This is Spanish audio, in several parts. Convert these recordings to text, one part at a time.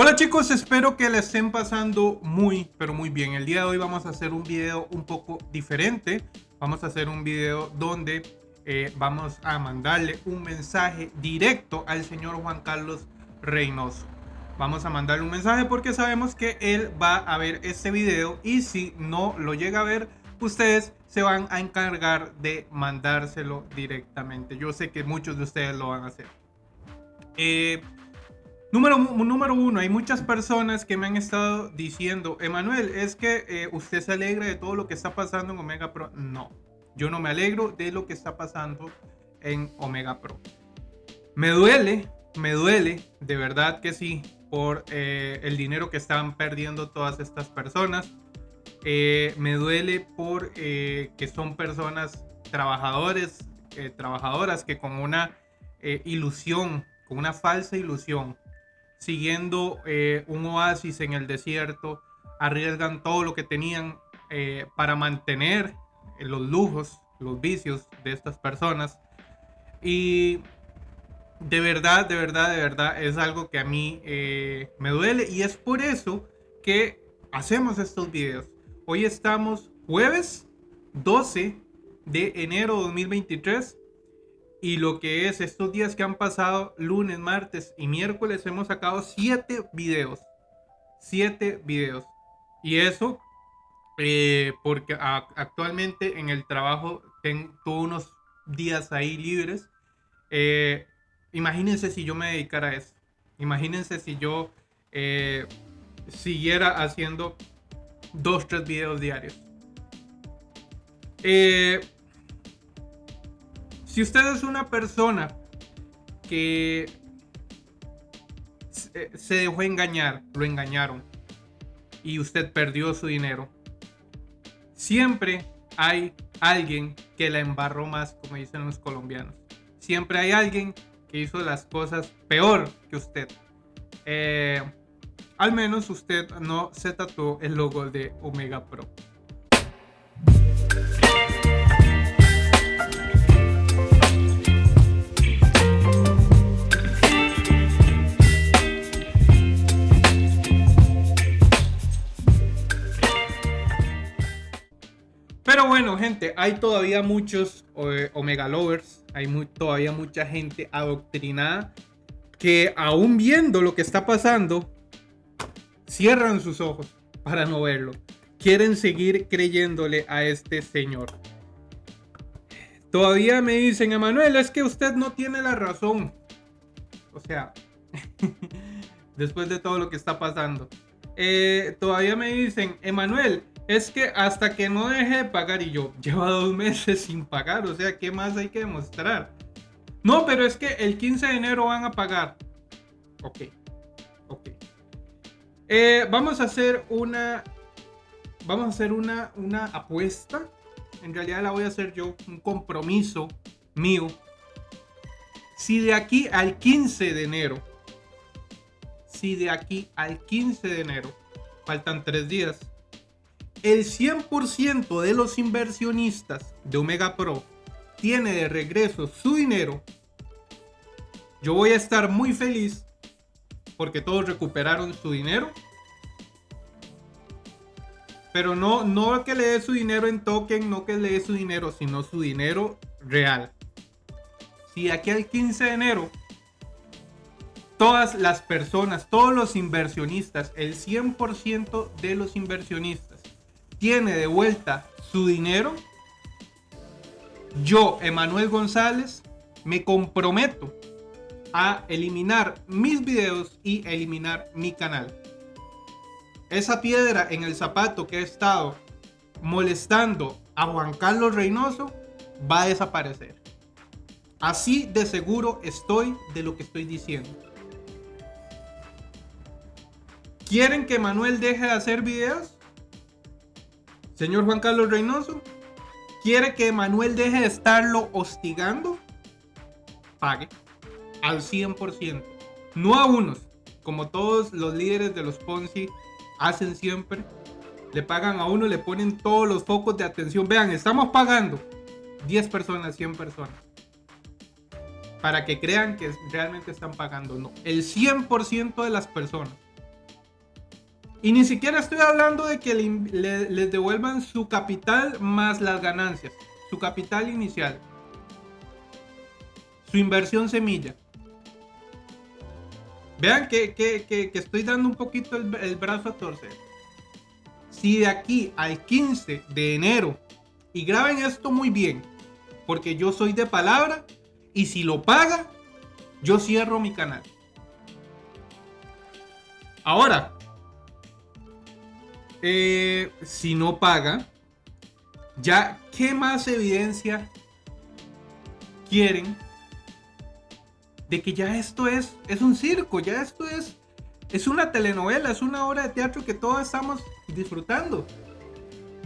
Hola chicos, espero que le estén pasando muy, pero muy bien. El día de hoy vamos a hacer un video un poco diferente. Vamos a hacer un video donde eh, vamos a mandarle un mensaje directo al señor Juan Carlos Reynoso. Vamos a mandarle un mensaje porque sabemos que él va a ver este video y si no lo llega a ver, ustedes se van a encargar de mandárselo directamente. Yo sé que muchos de ustedes lo van a hacer. Eh, Número, número uno, hay muchas personas que me han estado diciendo, Emanuel, es que eh, usted se alegra de todo lo que está pasando en Omega Pro. No, yo no me alegro de lo que está pasando en Omega Pro. Me duele, me duele, de verdad que sí, por eh, el dinero que están perdiendo todas estas personas. Eh, me duele por que son personas trabajadores, trabajadoras que con una ilusión, con una falsa ilusión, siguiendo eh, un oasis en el desierto, arriesgan todo lo que tenían eh, para mantener los lujos, los vicios de estas personas. Y de verdad, de verdad, de verdad es algo que a mí eh, me duele y es por eso que hacemos estos videos. Hoy estamos jueves 12 de enero de 2023 y lo que es estos días que han pasado, lunes, martes y miércoles, hemos sacado siete videos. Siete videos. Y eso eh, porque actualmente en el trabajo tengo unos días ahí libres. Eh, imagínense si yo me dedicara a eso. Imagínense si yo eh, siguiera haciendo dos, tres videos diarios. Eh, si usted es una persona que se dejó engañar, lo engañaron y usted perdió su dinero, siempre hay alguien que la embarró más, como dicen los colombianos. Siempre hay alguien que hizo las cosas peor que usted. Eh, al menos usted no se tatuó el logo de Omega Pro. Hay todavía muchos eh, Omega Lovers, hay todavía mucha gente adoctrinada que aún viendo lo que está pasando, cierran sus ojos para no verlo. Quieren seguir creyéndole a este señor. Todavía me dicen, Emanuel, es que usted no tiene la razón. O sea, después de todo lo que está pasando. Eh, todavía me dicen, Emanuel, es que hasta que no deje de pagar y yo llevo dos meses sin pagar, o sea, ¿qué más hay que demostrar? No, pero es que el 15 de enero van a pagar. Ok, ok. Eh, vamos a hacer una, vamos a hacer una, una apuesta. En realidad la voy a hacer yo, un compromiso mío. Si de aquí al 15 de enero, si de aquí al 15 de enero, faltan tres días, el 100% de los inversionistas de Omega Pro tiene de regreso su dinero, yo voy a estar muy feliz porque todos recuperaron su dinero. Pero no, no que le dé su dinero en token, no que le dé su dinero, sino su dinero real. Si aquí al 15 de enero, todas las personas, todos los inversionistas, el 100% de los inversionistas, tiene de vuelta su dinero, yo, Emanuel González, me comprometo a eliminar mis videos y eliminar mi canal. Esa piedra en el zapato que he estado molestando a Juan Carlos Reynoso va a desaparecer. Así de seguro estoy de lo que estoy diciendo. ¿Quieren que Manuel deje de hacer videos? Señor Juan Carlos Reynoso, ¿quiere que Manuel deje de estarlo hostigando? Pague al 100%. No a unos, como todos los líderes de los Ponzi hacen siempre. Le pagan a uno, le ponen todos los focos de atención. Vean, estamos pagando 10 personas, 100 personas. Para que crean que realmente están pagando. No, el 100% de las personas Y ni siquiera estoy hablando de que les devuelvan su capital más las ganancias, su capital inicial, su inversión semilla. Vean que, estoy dando un poquito el, el, brazo a torcer. Si de aquí al 15 de enero, y graben esto muy bien, porque yo soy de palabra, y si lo paga, yo cierro mi canal. Ahora, eh, si no paga, ya, ¿qué más evidencia quieren de que ya esto es, es un circo, ya esto es, es una telenovela, es una obra de teatro que todos estamos disfrutando?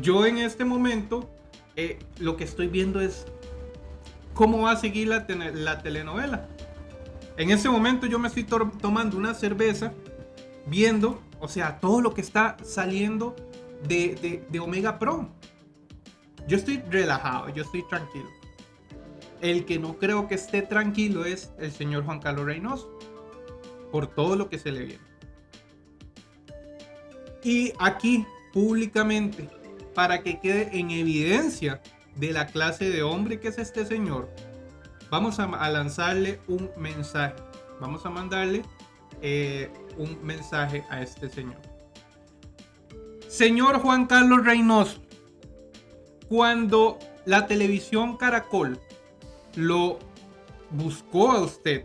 Yo en este momento eh, lo que estoy viendo es cómo va a seguir la, la telenovela. En ese momento yo me estoy tomando una cerveza, viendo o sea, todo lo que está saliendo de, Omega Pro. Yo estoy relajado, yo estoy tranquilo. El que no creo que esté tranquilo es el señor Juan Carlos Reynoso. Por todo lo que se le viene. Y aquí, públicamente, para que quede en evidencia de la clase de hombre que es este señor, vamos a, lanzarle un mensaje. Vamos a mandarle eh, un mensaje a este señor. Señor Juan Carlos Reynoso, cuando la televisión Caracol lo buscó a usted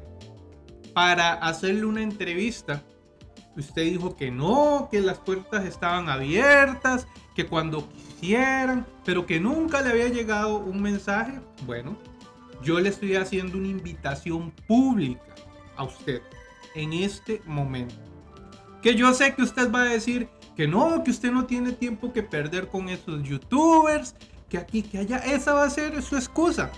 para hacerle una entrevista, usted dijo que no, que las puertas estaban abiertas, que cuando quisieran, pero que nunca le había llegado un mensaje. Bueno, yo le estoy haciendo una invitación pública a usted en este momento. Que yo sé que usted va a decir que no, que usted no tiene tiempo que perder con esos youtubers, que aquí, que allá, esa va a ser su excusa.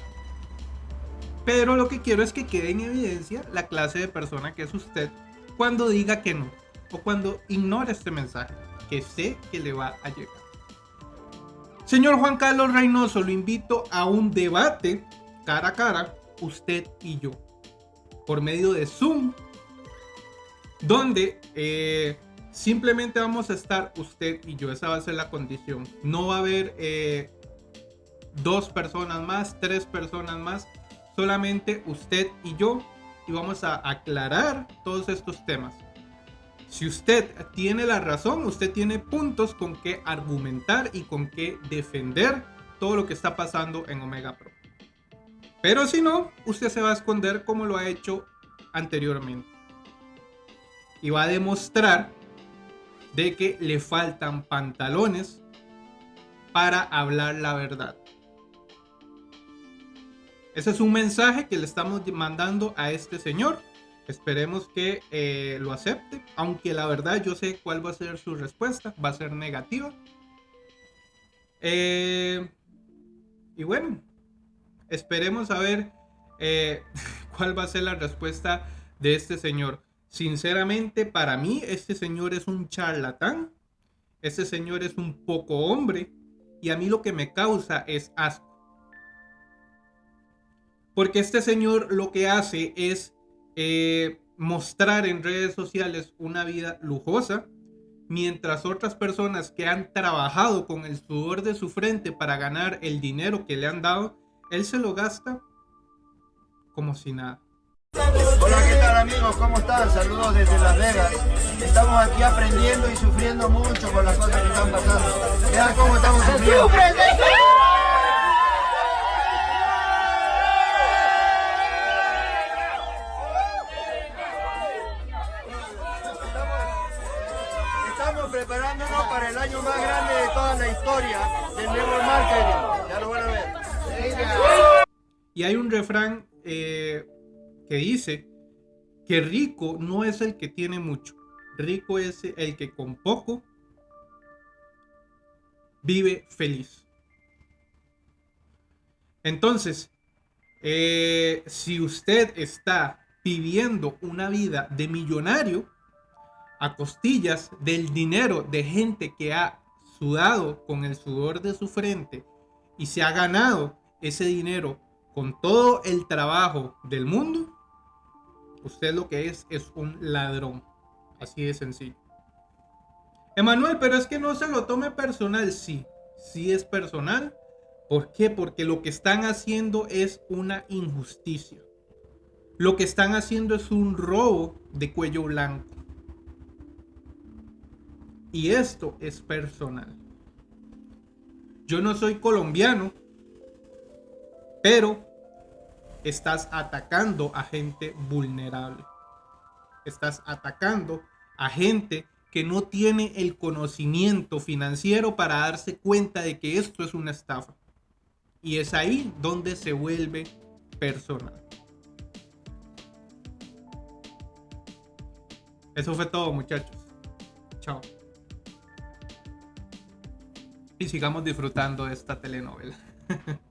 Pero lo que quiero es que quede en evidencia la clase de persona que es usted cuando diga que no o cuando ignore este mensaje que sé que le va a llegar. Señor Juan Carlos Reynoso, lo invito a un debate cara a cara, usted y yo, por medio de Zoom donde eh, simplemente vamos a estar usted y yo, esa va a ser la condición. No va a haber eh, dos personas más, tres personas más, solamente usted y yo y vamos a aclarar todos estos temas. Si usted tiene la razón, usted tiene puntos con que argumentar y con que defender todo lo que está pasando en Omega Pro. Pero si no, usted se va a esconder como lo ha hecho anteriormente y va a demostrar de que le faltan pantalones para hablar la verdad. Ese es un mensaje que le estamos mandando a este señor. Esperemos que eh, lo acepte, aunque la verdad yo sé cuál va a ser su respuesta, va a ser negativa. Eh, y bueno, esperemos a ver eh, cuál va a ser la respuesta de este señor. Sinceramente, para mí, este señor es un charlatán. Este señor es un poco hombre. Y a mí lo que me causa es asco. Porque este señor lo que hace es eh, mostrar en redes sociales una vida lujosa. Mientras otras personas que han trabajado con el sudor de su frente para ganar el dinero que le han dado, él se lo gasta como si nada. Hola, ¿qué tal amigos? ¿Cómo están? Saludos desde Las Vegas. Estamos aquí aprendiendo y sufriendo mucho con las cosas que están pasando. Vean cómo estamos sufriendo. Estamos preparándonos para el año más grande de toda la historia del network marketing. Ya lo van a ver. Y hay un refrán eh, que dice que rico no es el que tiene mucho, rico es el que con poco vive feliz. Entonces, eh, si usted está viviendo una vida de millonario a costillas del dinero de gente que ha sudado con el sudor de su frente y se ha ganado ese dinero con todo el trabajo del mundo, Usted lo que es es un ladrón. Así de sencillo. Emanuel, pero es que no se lo tome personal. Sí, sí es personal. ¿Por qué? Porque lo que están haciendo es una injusticia. Lo que están haciendo es un robo de cuello blanco. Y esto es personal. Yo no soy colombiano, pero estás atacando a gente vulnerable. Estás atacando a gente que no tiene el conocimiento financiero para darse cuenta de que esto es una estafa. Y es ahí donde se vuelve personal. Eso fue todo, muchachos. Chao. Y sigamos disfrutando de esta telenovela.